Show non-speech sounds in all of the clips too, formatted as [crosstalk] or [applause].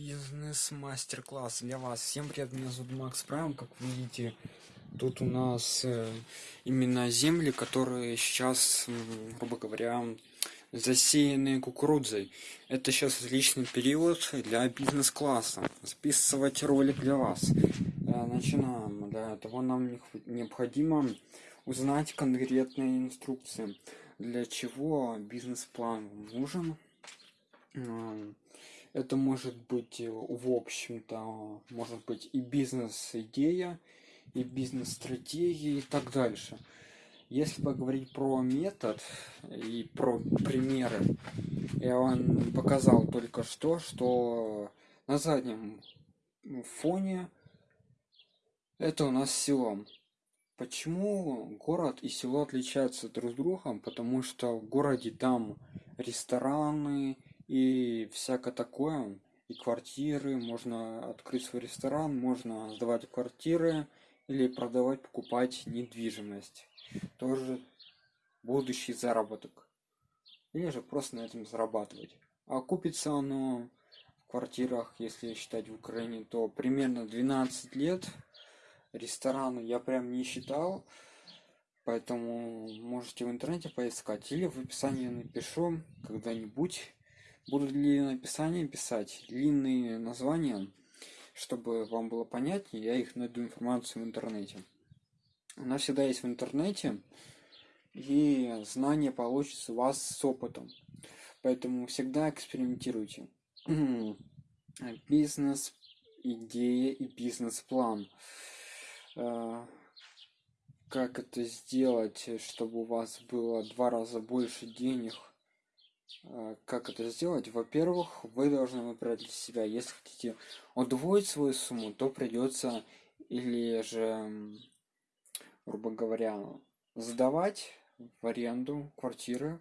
бизнес мастер-класс для вас. Всем привет меня зовут макс прайм. Как видите тут у нас э, именно земли которые сейчас грубо говоря засеянные кукурузой это сейчас отличный период для бизнес-класса. Записывать ролик для вас. Э, начинаем. Для этого нам необходимо узнать конкретные инструкции. Для чего бизнес-план нужен это может быть э, в общем-то может быть и бизнес-идея и бизнес-стратегии и так дальше. Если поговорить про метод и про примеры я вам показал только что что на заднем фоне это у нас село. Почему город и село отличаются друг с другом? Потому что в городе там рестораны и всякое такое. И квартиры можно открыть свой ресторан можно сдавать квартиры или продавать покупать недвижимость. Тоже будущий заработок. Или же просто на этом зарабатывать. А купится оно в квартирах если считать в украине то примерно 12 лет. Рестораны я прям не считал поэтому можете в интернете поискать или в описании напишу когда-нибудь буду длинное описание писать длинные названия чтобы вам было понятнее я их найду информацию в интернете. Она всегда есть в интернете и знания получится у вас с опытом. Поэтому всегда экспериментируйте. [clears throat] Бизнес идея и бизнес-план. Э, как это сделать чтобы у вас было два раза больше денег как это сделать? Во-первых вы должны выбрать для себя если хотите удвоить свою сумму то придется или же грубо говоря сдавать в аренду квартиры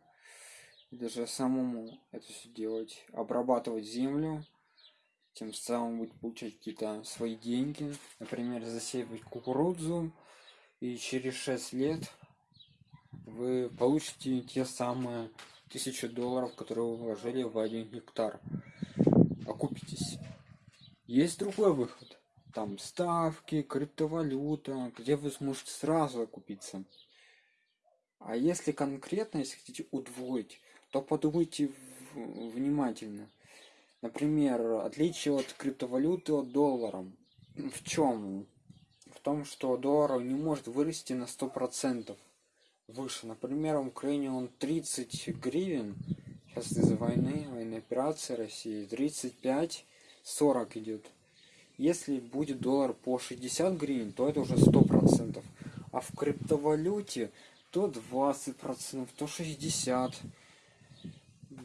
или же самому это все делать обрабатывать землю тем самым будет получать какие-то свои деньги например засеивать кукурузу и через 6 лет вы получите те самые тысячу долларов, которые вы вложили в один гектар. Окупитесь. Есть другой выход. Там ставки, криптовалюта, где вы сможете сразу окупиться. А если конкретно, если хотите удвоить, то подумайте внимательно. Например, отличие от криптовалюты от доллара. В чем? В том, что доллар не может вырасти на сто процентов выше. Например, в Украине он 30 гривен, сейчас из-за войны, военной операции России, 35-40 идет. Если будет доллар по 60 гривен, то это уже 100%. А в криптовалюте то 20%, то 60%.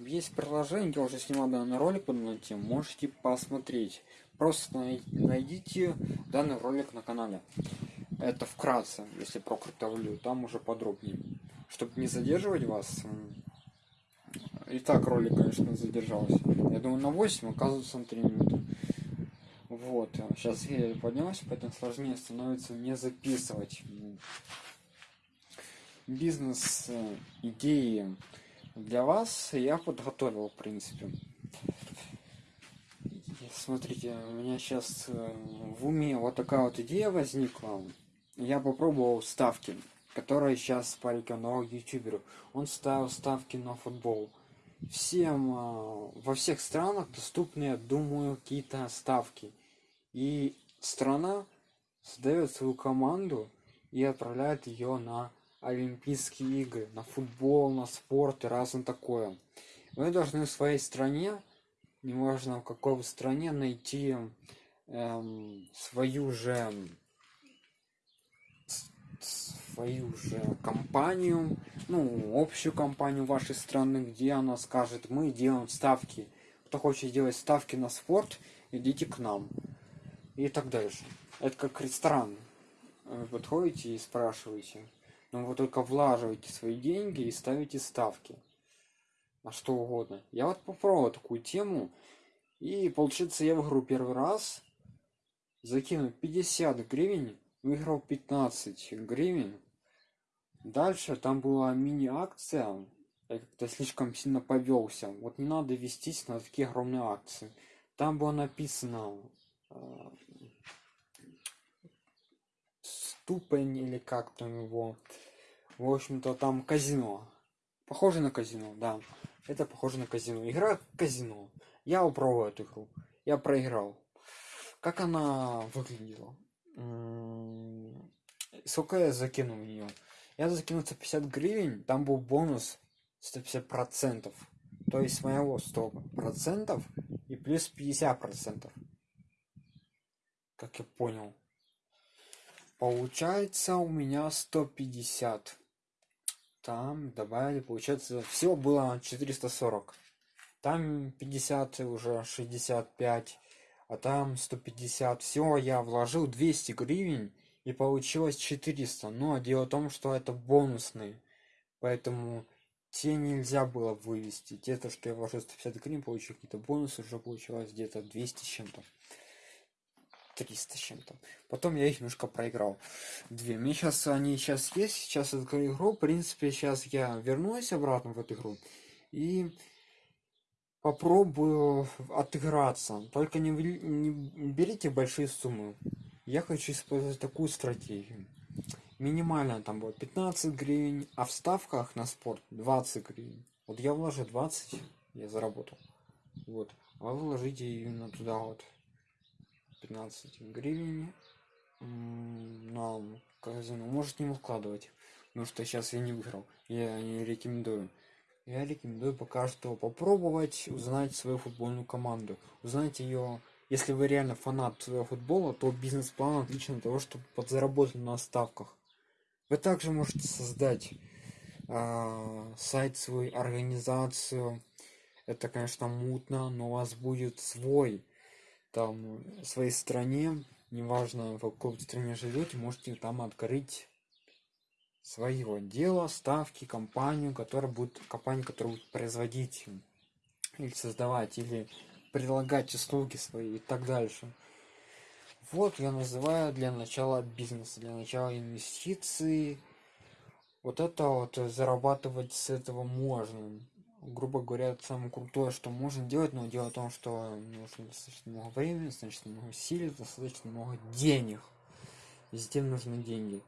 Есть приложение, я уже снимал данный ролик под эту тему, можете посмотреть. Просто найдите данный ролик на канале это вкратце если про криптовалюту там уже подробнее. Чтобы не задерживать вас и так ролик конечно задержался. Я думаю на 8 оказывается на 3 минуты. Вот сейчас я поднялся поэтому сложнее становится не записывать. Бизнес э, для вас я подготовил в принципе. Смотрите у меня сейчас э, в уме вот такая вот идея возникла я попробовал ставки которые сейчас порекомендовал ютуберу. Он ставил ставки на футбол. Всем а, во всех странах доступны я думаю какие-то ставки и страна создает свою команду и отправляет ее на олимпийские игры на футбол на спорт и разное такое. Вы должны в своей стране неважно в какой стране найти эм, свою же свою же компанию, ну, общую компанию вашей страны, где она скажет, мы делаем ставки. Кто хочет делать ставки на спорт, идите к нам. И так дальше. Это как ресторан. Вы подходите и спрашиваете. Но вы только влаживаете свои деньги и ставите ставки. На что угодно. Я вот попробовал такую тему. И получится я в игру первый раз. Закину 50 гривен выиграл 15 гривен дальше там была мини-акция я как-то слишком сильно повелся вот не надо вестись на такие огромные акции там было написано э, ступень или как там его. В общем-то, там казино. Похоже на казино, да. Это похоже на казино. Игра казино. Я упробовал эту игру. Я проиграл. Как она выглядела? Сколько я закинул в нее? Я закинул 150 гривен, там был бонус 150 процентов. То есть моего 100 процентов и плюс 50 процентов. Как я понял. Получается у меня 150. Там добавили, получается, всего было 440. Там 50 уже 65, а там 150. Всего я вложил 200 гривен и получилось 400. Но дело в том, что это бонусные. Поэтому те нельзя было вывести. Те, то, что я вложил 150 гривен, получил какие-то бонусы, уже получилось где-то 200 с чем-то. 300 с чем-то. Потом я их немножко проиграл. Две. Мне сейчас они сейчас есть. Сейчас эту игру. В принципе, сейчас я вернусь обратно в эту игру. И попробую отыграться. Только не, не берите большие суммы. Я хочу использовать такую стратегию. Минимально там будет 15 гривен, а в ставках на спорт 20 гривен. Вот я вложу 20, я заработал. Вот. А вы вложите именно туда вот 15 гривен на казино. Можете не вкладывать, потому что сейчас я не выиграл. Я не рекомендую. Я рекомендую пока что попробовать узнать свою футбольную команду. Узнать ее, если вы реально фанат своего футбола, то бизнес-план отличный для того, чтобы подзаработать на ставках. Вы также можете создать э, сайт свой, организацию. Это, конечно, мутно, но у вас будет свой там в своей стране, неважно в какой стране живете, можете там открыть своего дела, ставки, компанию, которая будет, компанию, которая будет производить или создавать, или предлагать услуги свои и так дальше. Вот я называю для начала бизнеса, для начала инвестиций. Вот это вот зарабатывать с этого можно грубо говоря, это самое крутое, что можно делать, но дело в том, что нужно достаточно много времени, достаточно много сил, достаточно много денег. Везде нужны деньги.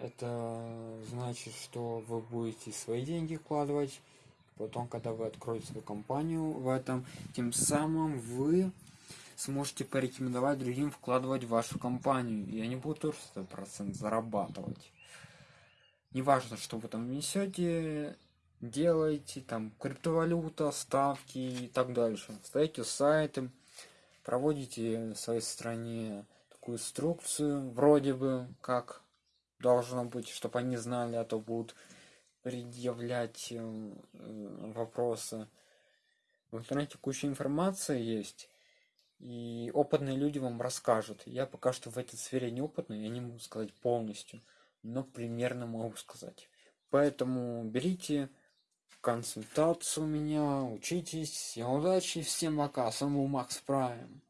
Это значит, что вы будете свои деньги вкладывать, потом, когда вы откроете свою компанию в этом, тем самым вы сможете порекомендовать другим вкладывать в вашу компанию, и они будут тоже 100% зарабатывать. Неважно, что вы там несете, делаете там криптовалюта, ставки и так дальше. Ставите сайты, проводите в своей стране такую инструкцию, вроде бы как должно быть, чтобы они знали, а то будут предъявлять э, вопросы. В интернете куча информации есть, и опытные люди вам расскажут. Я пока что в этой сфере не опытный, я не могу сказать полностью, но примерно могу сказать. Поэтому берите консультацию у меня, учитесь, всем удачи, всем пока, с вами был Макс Прайм.